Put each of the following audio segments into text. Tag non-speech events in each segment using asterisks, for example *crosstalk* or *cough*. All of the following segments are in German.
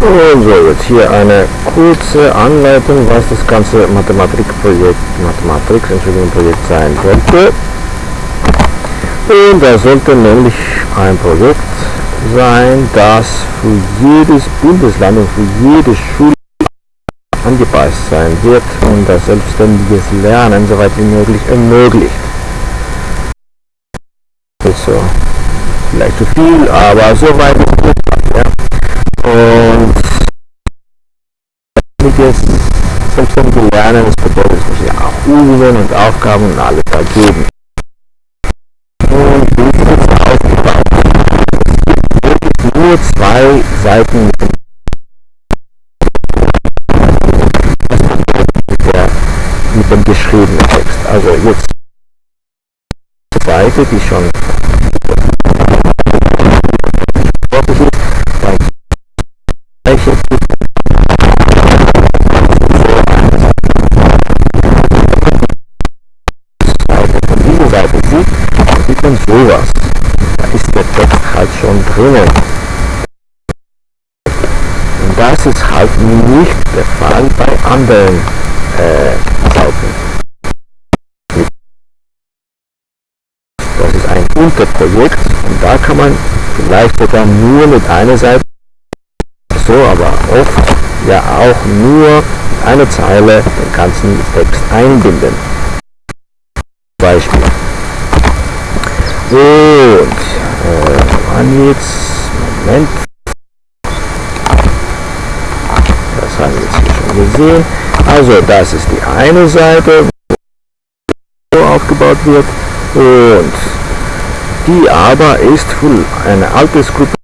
So, jetzt hier eine kurze Anleitung, was das ganze Mathematikprojekt, Mathematik, Entschuldigung, Projekt sein sollte. Und das sollte nämlich ein Projekt sein, das für jedes Bundesland und für jede Schule angepasst sein wird und das selbstständiges Lernen so weit wie möglich ermöglicht. Also vielleicht zu viel, aber so weit ist gut. Ja. Und jetzt selbstständige Lernen, das bedeutet, es muss ja auch Übungen und Aufgaben und alles da geben. Und wie ist jetzt aufgebaut? Es gibt nur zwei Seiten mit dem geschriebenen Text. Also jetzt die Seite, die schon sowas. Da ist der Text halt schon drinnen. Und das ist halt nicht der Fall bei anderen äh, Seiten. Das ist ein Unterprojekt und da kann man vielleicht sogar nur mit einer Seite, so aber oft ja auch nur eine Zeile den ganzen Text einbinden. Beispiel. Und äh, wann jetzt, Moment, das haben wir jetzt hier schon gesehen. Also das ist die eine Seite, wo aufgebaut wird und die aber ist für eine Altersgruppe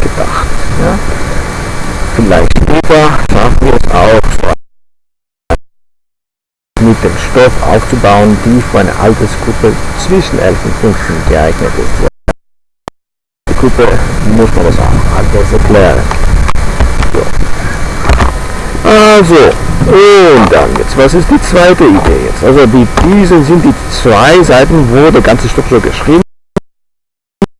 gedacht. Ja? Vielleicht später mit dem Stoff aufzubauen, die für eine Altersgruppe zwischen 11 und 15 geeignet ist. Die Gruppe muss man das auch anders erklären. So. Also, und dann jetzt, was ist die zweite Idee jetzt? Also die, diese sind die zwei Seiten, wo der ganze Stoff so geschrieben.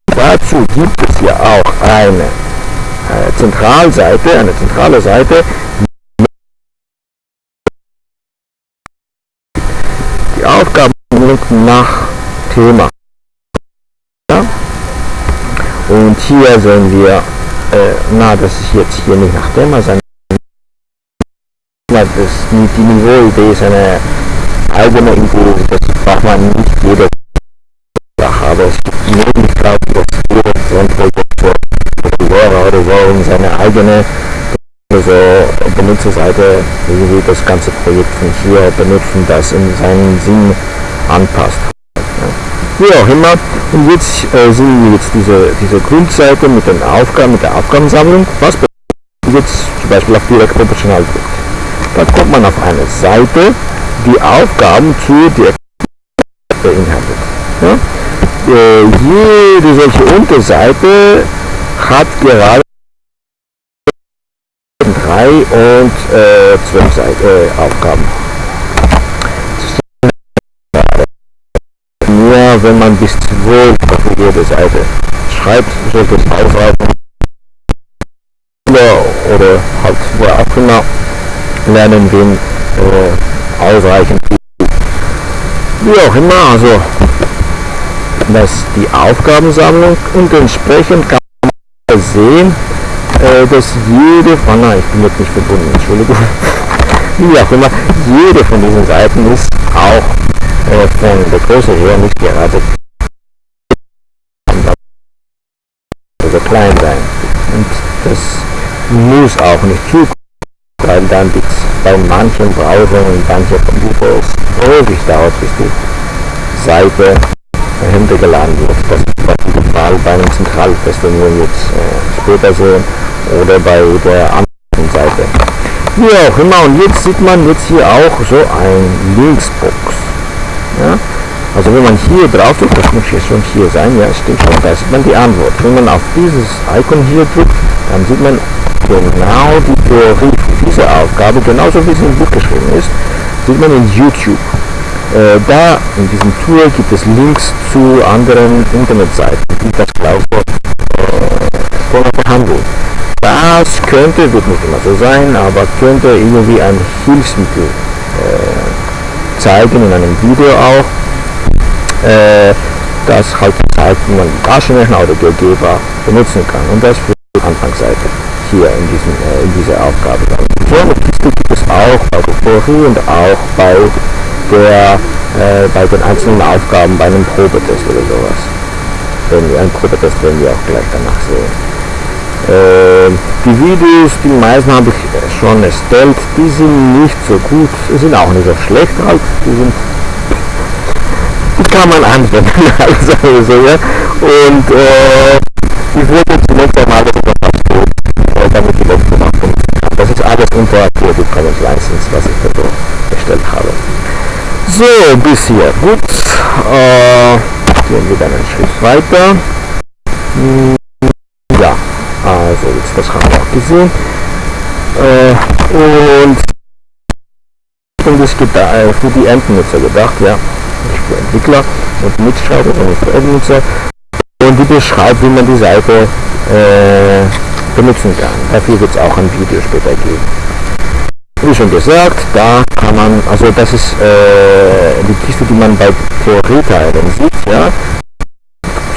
Dazu gibt es ja auch eine äh, Zentralseite, eine zentrale Seite, Aufgaben nach Thema. Und hier sehen wir, äh, na, das ist jetzt hier nicht nach Thema, sondern das, die Niveauidee ist eine eigene Idee, das braucht man nicht jede Sache, aber es gibt Möglichkeiten, dass jeder Grundprojektor oder so in seine eigene also Benutzerseite irgendwie das ganze Projekt von hier benutzen, das in seinen Sinn anpasst. Wie auch immer, und jetzt äh, sehen wir jetzt diese, diese Grundseite mit den Aufgaben, mit der Aufgabensammlung, was jetzt zum Beispiel auf direkt proportional drückt. Da kommt man auf eine Seite, die Aufgaben zu dir beinhaltet. Ja? Äh, jede solche Unterseite hat gerade drei und äh, zwölf Seite, äh, Aufgaben. Nur wenn man bis zwölf auf jede Seite schreibt, sollte es ausreichen. Oder, oder halt wo auch immer lernen den äh, ausreichend wie auch immer also dass die Aufgabensammlung und entsprechend kann man sehen äh, dass jede von oh ich bin jetzt nicht verbunden Entschuldigung. *laughs* Wie auch immer jede von diesen Seiten ist auch äh, von der Größe her nicht gerade also klein sein. Und das muss auch nicht zu weil dann die, bei manchen Browsern und manchen Computers ewig dauert, bis die Seite heruntergeladen wird. Das ist bei dem Fall bei einem Zentraltest, den wir jetzt äh, später sehen, oder bei der anderen Seite. Wie auch immer, und jetzt sieht man jetzt hier auch so ein Linksbox. Ja? Also wenn man hier drauf drückt, das muss jetzt schon hier sein, ja stimmt schon, da sieht man die Antwort. Wenn man auf dieses Icon hier drückt, dann sieht man genau die Theorie für diese Aufgabe, genauso wie sie im Buch geschrieben ist, sieht man in YouTube. Äh, da in diesem Tool gibt es Links zu anderen Internetseiten, die das gleiche äh, behandeln. Das könnte, wird nicht immer so sein, aber könnte irgendwie ein Hilfsmittel äh, zeigen in einem Video auch, äh, das halt zeigt, wie man Taschenrechner oder GeoGebra benutzen kann. Und das für die Anfangsseite hier in, diesem, äh, in dieser Aufgabe. Kiste gibt es auch bei der Theorie und auch bei, der, äh, bei den einzelnen Aufgaben bei einem Probetest oder sowas. Wenn wir einen Probetest werden wir auch gleich danach sehen. Äh, die Videos, die meisten habe ich schon erstellt, die sind nicht so gut, sind auch nicht so schlecht halt, die sind die kann man anwenden, *laughs* also so, ja. Und äh, ich wollte zunächst einmal das äh, damit die letzte machen. Das ist alles unter Creative Commons License, was ich da so erstellt habe. So, bis hier. Gut. Äh, gehen wir dann einen Schritt weiter. Hm, das haben wir auch gesehen. Äh, und ist äh, für die Endnutzer gedacht, ja, nicht für Entwickler und Mitschreiber, sondern für Endnutzer. Und die beschreibt, wie man die Seite äh, benutzen kann. Dafür wird es auch ein Video später geben. Wie schon gesagt, da kann man, also das ist äh, die Kiste, die man bei Theorieteilen sieht, ja,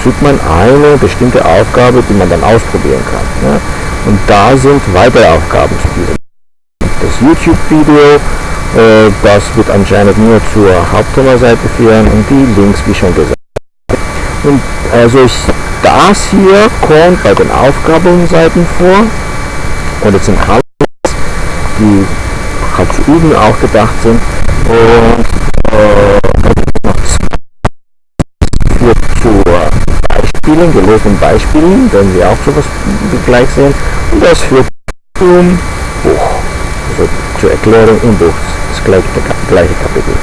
sieht man eine bestimmte Aufgabe, die man dann ausprobieren kann. Ja. Und da sind weitere Aufgaben zu diesem. Das YouTube-Video, äh, das wird anscheinend nur zur Hauptthema-Seite führen und die Links, wie schon gesagt. Und also ich das hier kommt bei den Aufgabenseiten vor und jetzt sind Highlights, die halt zu üben auch gedacht sind und Beispielen, gelesenen Beispielen, werden wir auch sowas gleich sehen und das führt zum Buch, also zur Erklärung im Buch, das gleiche, gleiche Kapitel.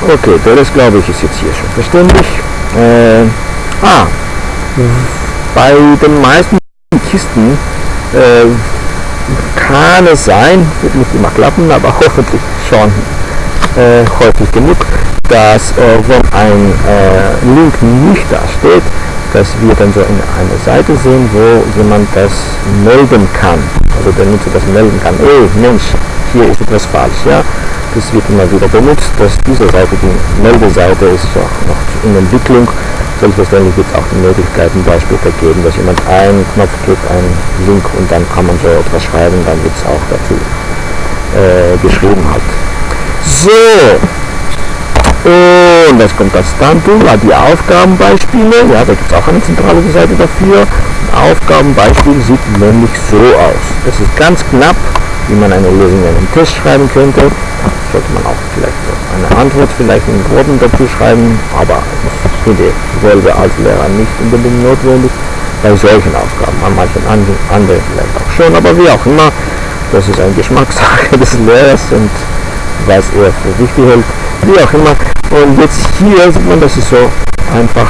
Okay, das glaube ich ist jetzt hier schon verständlich. Äh, ah, bei den meisten Kisten äh, kann es sein, wird nicht immer klappen, aber *laughs* hoffentlich schon äh, häufig genug, dass äh, wenn ein äh, Link nicht da steht, dass wir dann so in eine Seite sehen, wo jemand das melden kann. Also der Nutzer das melden kann. Ey, Mensch, hier ist etwas falsch. Ja? Das wird immer wieder benutzt, dass diese Seite, die Meldeseite ist auch noch in Entwicklung. Selbstverständlich wird es auch die Möglichkeit zum Beispiel geben, dass jemand einen Knopf klickt, einen Link und dann kann man so etwas schreiben, dann wird es auch dazu äh, geschrieben halt. So, und das kommt das Standtool, die Aufgabenbeispiele, ja, da gibt es auch eine zentrale Seite dafür. Ein Aufgabenbeispiel sieht nämlich so aus. Das ist ganz knapp wie man eine Lösung in einem Test schreiben könnte. Sollte man auch vielleicht eine Antwort vielleicht in Worten dazu schreiben, aber ich finde selber als Lehrer nicht unbedingt notwendig bei solchen Aufgaben. An manchen anderen vielleicht auch schon, aber wie auch immer, das ist eine Geschmackssache *laughs* des Lehrers und was er für wichtig hält, wie auch immer. Und jetzt hier sieht man, das ist so einfach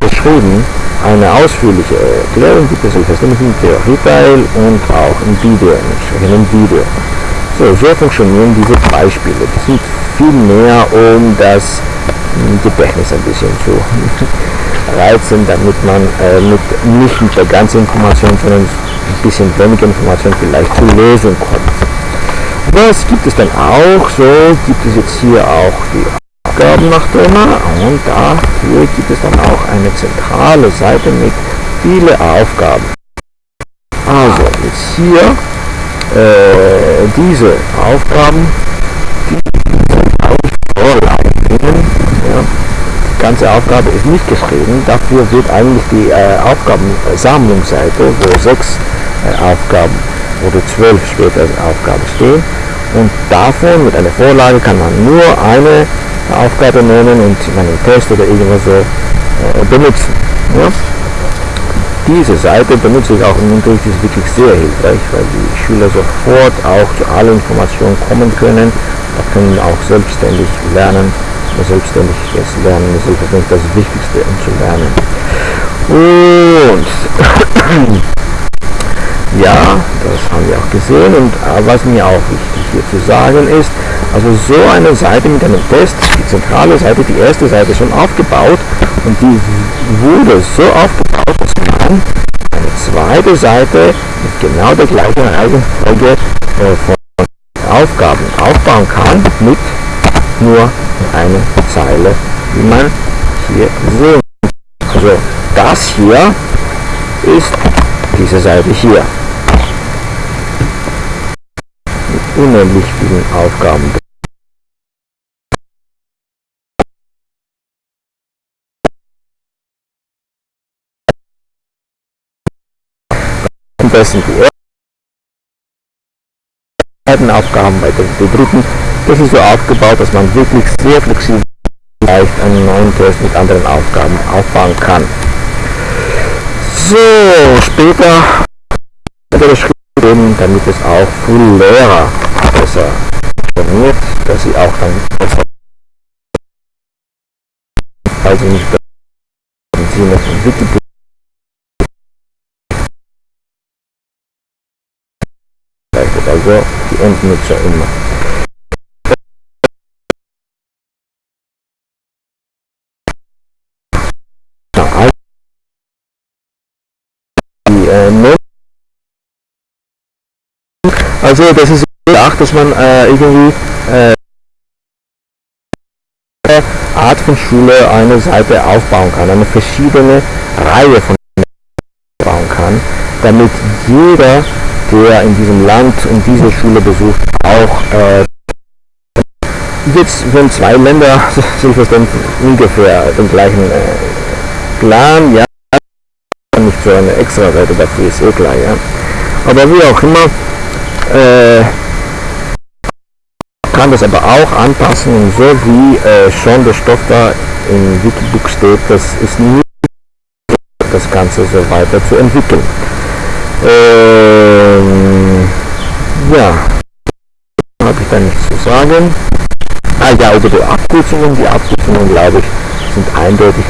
beschrieben eine ausführliche Erklärung gibt es selbstverständlich im Theorieteil und auch im Video, im entsprechenden Video. So, so funktionieren diese Beispiele. Die sind viel mehr, um das hm, Gedächtnis ein bisschen zu *laughs* reizen, damit man äh, mit, nicht mit der ganzen Information, sondern ein bisschen weniger Information vielleicht zur Lösung kommt. Was gibt es dann auch? So gibt es jetzt hier auch die Aufgaben nach Thema und dafür gibt es dann auch eine zentrale Seite mit viele Aufgaben. Also jetzt hier äh, diese Aufgaben, die sind auch Vorlagen. Ja. Die ganze Aufgabe ist nicht geschrieben, dafür wird eigentlich die äh, Aufgabensammlungsseite, wo sechs äh, Aufgaben oder zwölf später Aufgaben stehen. Und davon mit einer Vorlage kann man nur eine Aufgabe nehmen und in einem Test oder irgendwas so äh, benutzen. Ja? Diese Seite benutze ich auch im Unterricht, ist wirklich sehr hilfreich, weil die Schüler sofort auch zu allen Informationen kommen können, da können auch selbstständig lernen. Selbstständig jetzt lernen ist das Wichtigste, um zu lernen. Und ja, das haben wir auch gesehen und äh, was mir auch wichtig hier zu sagen ist, also so eine Seite mit einem Test, die zentrale Seite, die erste Seite schon aufgebaut und die wurde so aufgebaut, dass man eine zweite Seite mit genau der gleichen Reihenfolge äh, von Aufgaben aufbauen kann mit nur einer Zeile, wie man hier sehen. Also das hier ist diese Seite hier. Mit unendlich vielen Aufgaben. Am besten die ersten Aufgaben bei den dritten. Das ist so aufgebaut, dass man wirklich sehr flexibel leicht einen neuen Test mit anderen Aufgaben aufbauen kann. So, später geben, damit es auch für Lehrer besser funktioniert, dass sie auch dann besser also nicht Sinne von Wikipedia also die Endnutzer immer. Also das ist gedacht, dass man äh, irgendwie äh, Art von Schule eine Seite aufbauen kann, eine verschiedene Reihe von bauen kann, damit jeder, der in diesem Land und diese Schule besucht, auch äh, jetzt wenn zwei Länder *laughs* selbstverständlich ungefähr den gleichen äh, Plan, ja, nicht so eine extra Seite dafür ist eh klar, ja. Aber wie auch immer, äh, kann das aber auch anpassen und so wie äh, schon der Stoff da im Wikibook steht, das ist nie das Ganze so weiter zu entwickeln. Ähm, ja, habe ich da nichts zu sagen. Ah ja, über die Abkürzungen, die Abkürzungen glaube ich sind eindeutig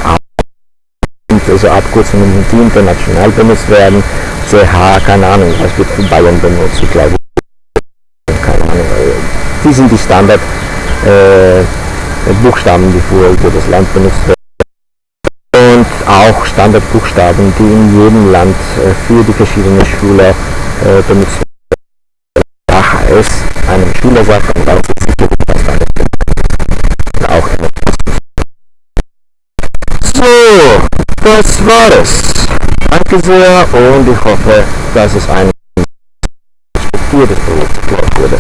also Abkürzungen, die international benutzt werden. CH, keine Ahnung, was wird für Bayern benutzt, ich glaube die sind die Standard äh, Buchstaben, die für, für das Land benutzt werden. Und auch Standardbuchstaben, die in jedem Land äh, für die verschiedenen Schüler äh, benutzt werden. Heißt, einem Schüler sagt ganz sicher, das war es. Danke sehr und ich hoffe, dass es ein respektiertes Projekt wurde.